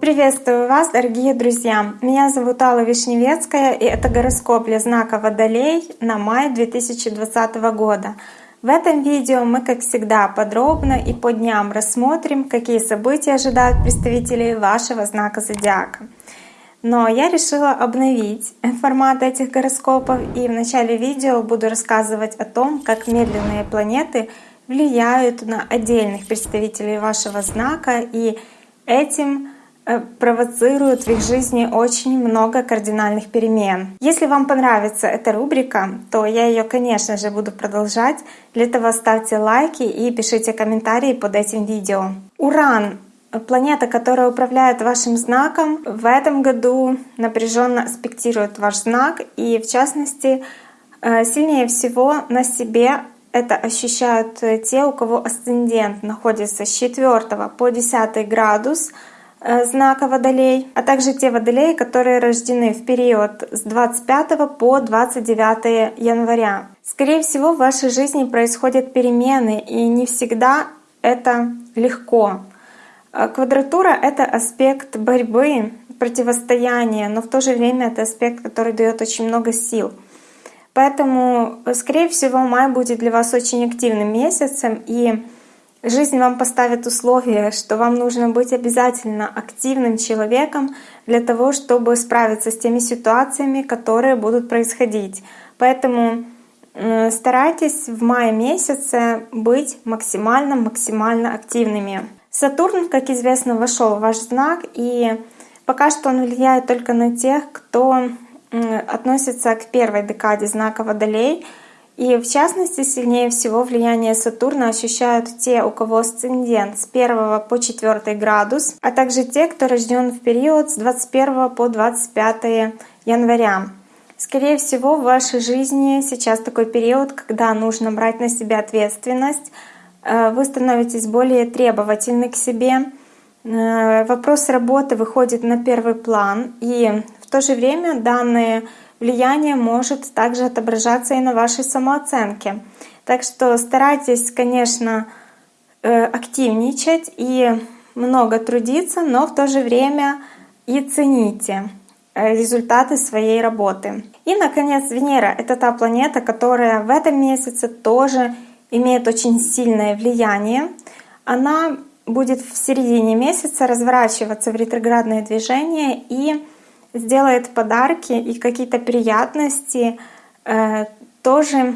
Приветствую вас, дорогие друзья! Меня зовут Алла Вишневецкая, и это гороскоп для знака Водолей на май 2020 года. В этом видео мы, как всегда, подробно и по дням рассмотрим, какие события ожидают представителей вашего знака Зодиака. Но я решила обновить формат этих гороскопов, и в начале видео буду рассказывать о том, как медленные планеты влияют на отдельных представителей вашего знака, и этим Э, провоцируют в их жизни очень много кардинальных перемен. Если вам понравится эта рубрика, то я ее, конечно же, буду продолжать. Для этого ставьте лайки и пишите комментарии под этим видео. Уран Планета, которая управляет вашим знаком, в этом году напряженно аспектирует ваш знак, и в частности, э, сильнее всего на себе это ощущают те, у кого асцендент находится с 4 по 10 градус Э, знака Водолей, а также те Водолеи, которые рождены в период с 25 по 29 января. Скорее всего, в вашей жизни происходят перемены, и не всегда это легко. Э, квадратура — это аспект борьбы, противостояния, но в то же время это аспект, который дает очень много сил. Поэтому, скорее всего, май будет для вас очень активным месяцем, и Жизнь вам поставит условие, что вам нужно быть обязательно активным человеком для того, чтобы справиться с теми ситуациями, которые будут происходить. Поэтому старайтесь в мае месяце быть максимально-максимально активными. Сатурн, как известно, вошел в ваш знак, и пока что он влияет только на тех, кто относится к первой декаде знака Водолей — и в частности, сильнее всего влияние Сатурна ощущают те, у кого асцендент с 1 по 4 градус, а также те, кто рожден в период с 21 по 25 января. Скорее всего, в вашей жизни сейчас такой период, когда нужно брать на себя ответственность, э, вы становитесь более требовательны к себе, э, вопрос работы выходит на первый план, и в то же время данные влияние может также отображаться и на вашей самооценке. Так что старайтесь, конечно, э, активничать и много трудиться, но в то же время и цените э, результаты своей работы. И, наконец, Венера — это та планета, которая в этом месяце тоже имеет очень сильное влияние. Она будет в середине месяца разворачиваться в ретроградное движение и сделает подарки и какие-то приятности э, тоже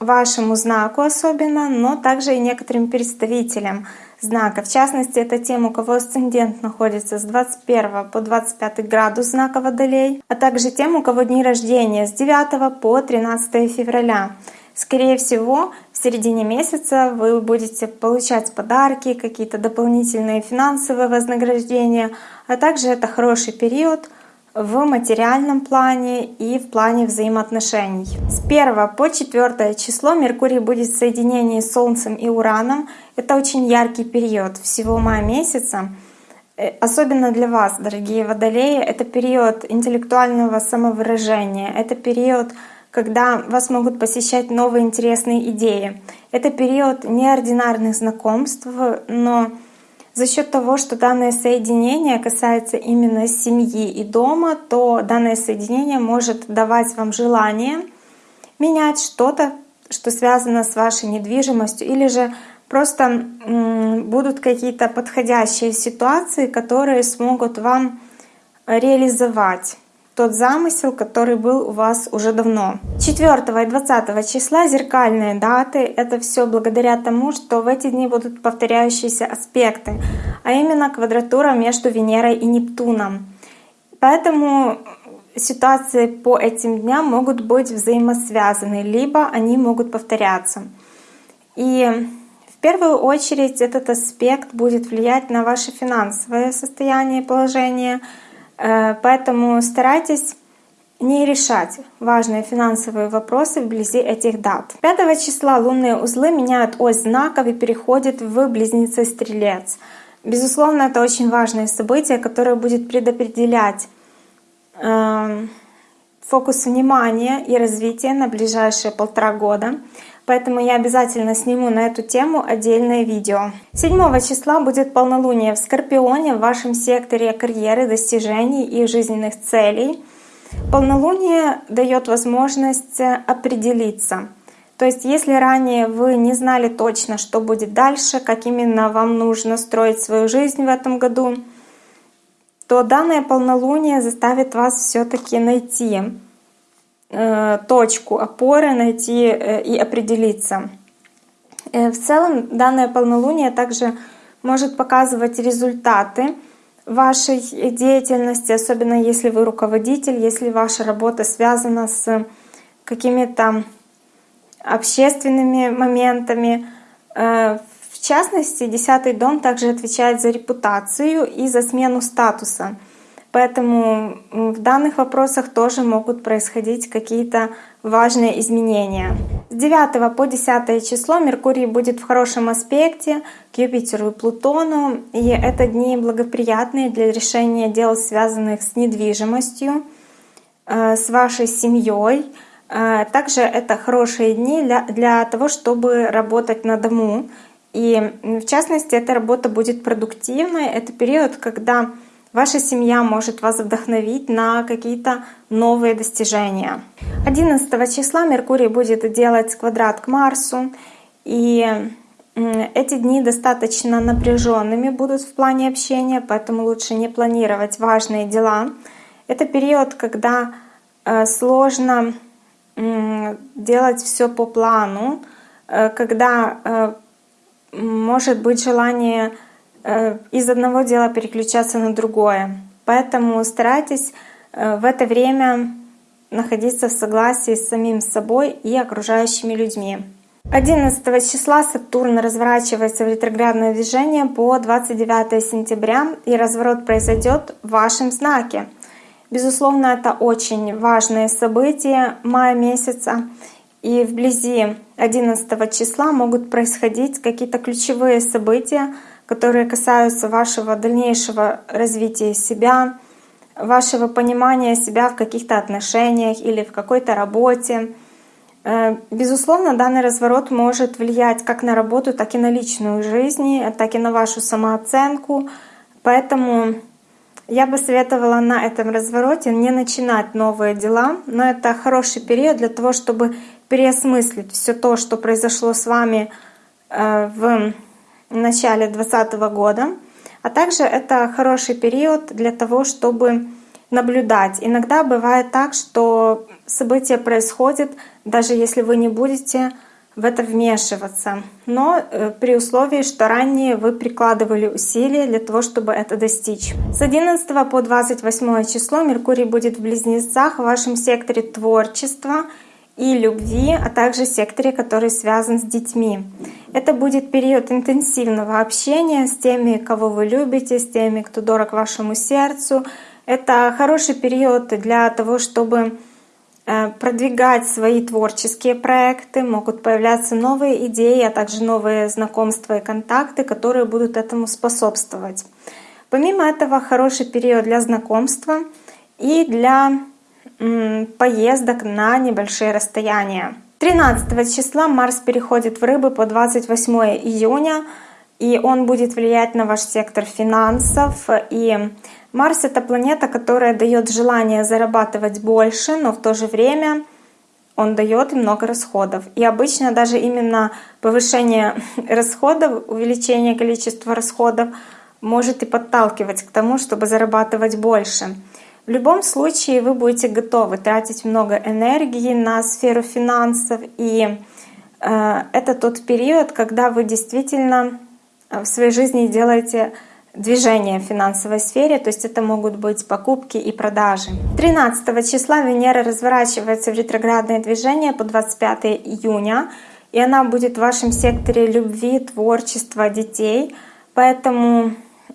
вашему знаку особенно, но также и некоторым представителям знака. В частности, это тем, у кого асцендент находится с 21 по 25 градус знака Водолей, а также тем, у кого дни рождения с 9 по 13 февраля. Скорее всего, в середине месяца вы будете получать подарки, какие-то дополнительные финансовые вознаграждения, а также это хороший период в материальном плане и в плане взаимоотношений. С 1 по 4 число Меркурий будет в соединении с Солнцем и Ураном. Это очень яркий период всего мая месяца. Э, особенно для вас, дорогие водолеи, это период интеллектуального самовыражения, это период, когда вас могут посещать новые интересные идеи. Это период неординарных знакомств, но за счет того, что данное соединение касается именно семьи и дома, то данное соединение может давать вам желание менять что-то, что связано с вашей недвижимостью, или же просто будут какие-то подходящие ситуации, которые смогут вам реализовать тот замысел, который был у вас уже давно. 4 и 20 числа зеркальные даты. Это все благодаря тому, что в эти дни будут повторяющиеся аспекты, а именно квадратура между Венерой и Нептуном. Поэтому ситуации по этим дням могут быть взаимосвязаны, либо они могут повторяться. И в первую очередь этот аспект будет влиять на ваше финансовое состояние и положение — поэтому старайтесь не решать важные финансовые вопросы вблизи этих дат. 5 числа лунные узлы меняют ось знаков и переходят в близнецы Стрелец. Безусловно, это очень важное событие, которое будет предопределять э, фокус внимания и развития на ближайшие полтора года. Поэтому я обязательно сниму на эту тему отдельное видео. 7 числа будет полнолуние в Скорпионе в вашем секторе карьеры, достижений и жизненных целей. Полнолуние дает возможность определиться. То есть если ранее вы не знали точно, что будет дальше, как именно вам нужно строить свою жизнь в этом году, то данное полнолуние заставит вас все-таки найти Э, точку опоры найти э, и определиться. Э, в целом данное полнолуние также может показывать результаты вашей деятельности, особенно если вы руководитель, если ваша работа связана с какими-то общественными моментами. В частности, десятый дом также отвечает за репутацию и за смену статуса. Поэтому в данных вопросах тоже могут происходить какие-то важные изменения. С 9 по 10 число Меркурий будет в хорошем аспекте к Юпитеру и Плутону, и это дни благоприятные для решения дел, связанных с недвижимостью, э, с вашей семьей. Э, также это хорошие дни для, для того, чтобы работать на дому. И в частности, эта работа будет продуктивной. Это период, когда Ваша семья может вас вдохновить на какие-то новые достижения. 11 числа Меркурий будет делать квадрат к Марсу, и эти дни достаточно напряженными будут в плане общения, поэтому лучше не планировать важные дела. Это период, когда э, сложно делать все по плану, э, когда э, может быть желание из одного дела переключаться на другое. Поэтому старайтесь э, в это время находиться в согласии с самим собой и окружающими людьми. 11 числа Сатурн разворачивается в ретроградное движение по 29 сентября, и разворот произойдет в вашем знаке. Безусловно, это очень важное событие мая месяца, и вблизи 11 числа могут происходить какие-то ключевые события, которые касаются вашего дальнейшего развития себя, вашего понимания себя в каких-то отношениях или в какой-то работе. Э, безусловно, данный разворот может влиять как на работу, так и на личную жизнь, так и на вашу самооценку. Поэтому я бы советовала на этом развороте не начинать новые дела, но это хороший период для того, чтобы переосмыслить все то, что произошло с вами э, в в начале 2020 года. А также это хороший период для того, чтобы наблюдать. Иногда бывает так, что события происходят, даже если вы не будете в это вмешиваться. Но э, при условии, что ранее вы прикладывали усилия для того, чтобы это достичь. С 11 по 28 число Меркурий будет в Близнецах в вашем секторе творчества и любви, а также секторе, который связан с детьми. Это будет период интенсивного общения с теми, кого вы любите, с теми, кто дорог вашему сердцу. Это хороший период для того, чтобы э, продвигать свои творческие проекты, могут появляться новые идеи, а также новые знакомства и контакты, которые будут этому способствовать. Помимо этого, хороший период для знакомства и для поездок на небольшие расстояния. 13 числа Марс переходит в Рыбы по 28 июня, и он будет влиять на ваш сектор финансов. И Марс — это планета, которая дает желание зарабатывать больше, но в то же время он дает много расходов. И обычно даже именно повышение расходов, увеличение количества расходов может и подталкивать к тому, чтобы зарабатывать больше. В любом случае вы будете готовы тратить много энергии на сферу финансов, и э, это тот период, когда вы действительно э, в своей жизни делаете движение в финансовой сфере, то есть это могут быть покупки и продажи. 13 числа Венера разворачивается в ретроградное движение по 25 июня, и она будет в вашем секторе любви, творчества, детей. Поэтому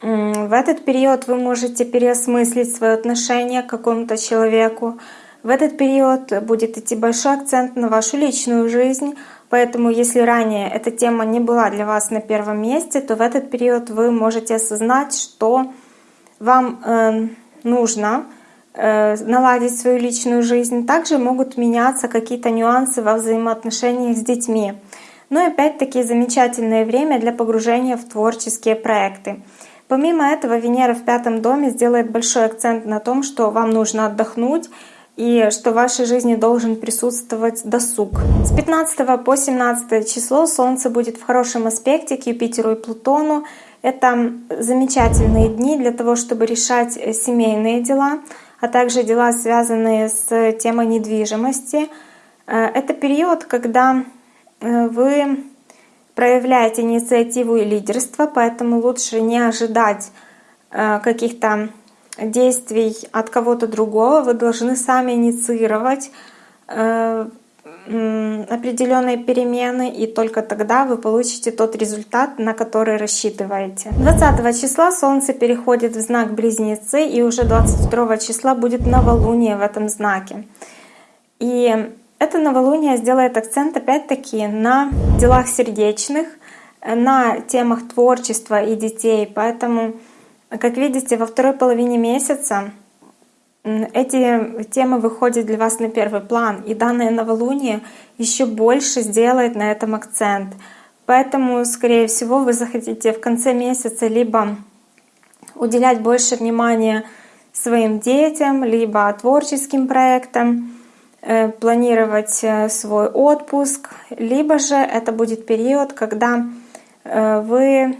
в этот период вы можете переосмыслить свое отношение к какому-то человеку. В этот период будет идти большой акцент на вашу личную жизнь, поэтому если ранее эта тема не была для вас на первом месте, то в этот период вы можете осознать, что вам э, нужно э, наладить свою личную жизнь. Также могут меняться какие-то нюансы во взаимоотношениях с детьми. Ну и опять-таки замечательное время для погружения в творческие проекты. Помимо этого, Венера в пятом доме сделает большой акцент на том, что вам нужно отдохнуть и что в вашей жизни должен присутствовать досуг. С 15 по 17 число Солнце будет в хорошем аспекте к Юпитеру и Плутону. Это замечательные дни для того, чтобы решать семейные дела, а также дела, связанные с темой недвижимости. Э, это период, когда э, вы проявляете инициативу и лидерство, поэтому лучше не ожидать э, каких-то действий от кого-то другого, вы должны сами инициировать э, определенные перемены, и только тогда вы получите тот результат, на который рассчитываете. 20 числа Солнце переходит в знак Близнецы, и уже 22 числа будет новолуние в этом знаке. И это новолуние сделает акцент опять-таки на делах сердечных, на темах творчества и детей. Поэтому, как видите, во второй половине месяца эти темы выходят для вас на первый план, и данное новолуние еще больше сделает на этом акцент. Поэтому, скорее всего, вы захотите в конце месяца либо уделять больше внимания своим детям, либо творческим проектам, планировать э, свой отпуск, либо же это будет период, когда э, вы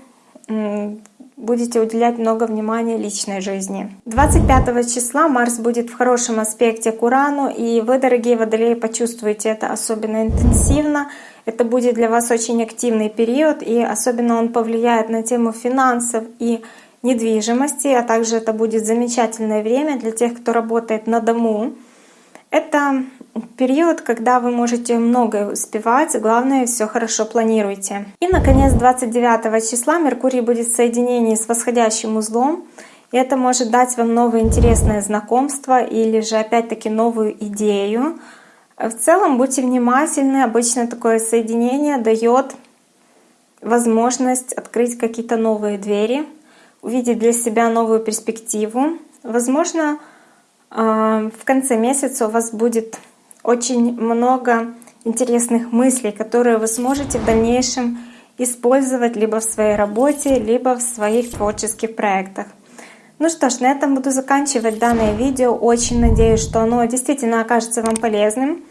будете уделять много внимания личной жизни. 25 числа Марс будет в хорошем аспекте к Урану, и вы, дорогие водолеи, почувствуете это особенно интенсивно. Это будет для вас очень активный период, и особенно он повлияет на тему финансов и недвижимости, а также это будет замечательное время для тех, кто работает на дому. Это период, когда вы можете многое успевать, главное все хорошо планируйте. И, наконец, 29 числа Меркурий будет в соединении с восходящим узлом, и это может дать вам новое интересное знакомство или же опять-таки новую идею. В целом будьте внимательны, обычно такое соединение дает возможность открыть какие-то новые двери, увидеть для себя новую перспективу. Возможно, в конце месяца у вас будет очень много интересных мыслей, которые вы сможете в дальнейшем использовать либо в своей работе, либо в своих творческих проектах. Ну что ж, на этом буду заканчивать данное видео. Очень надеюсь, что оно действительно окажется вам полезным.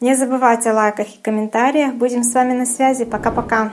Не забывайте о лайках и комментариях. Будем с вами на связи. Пока-пока.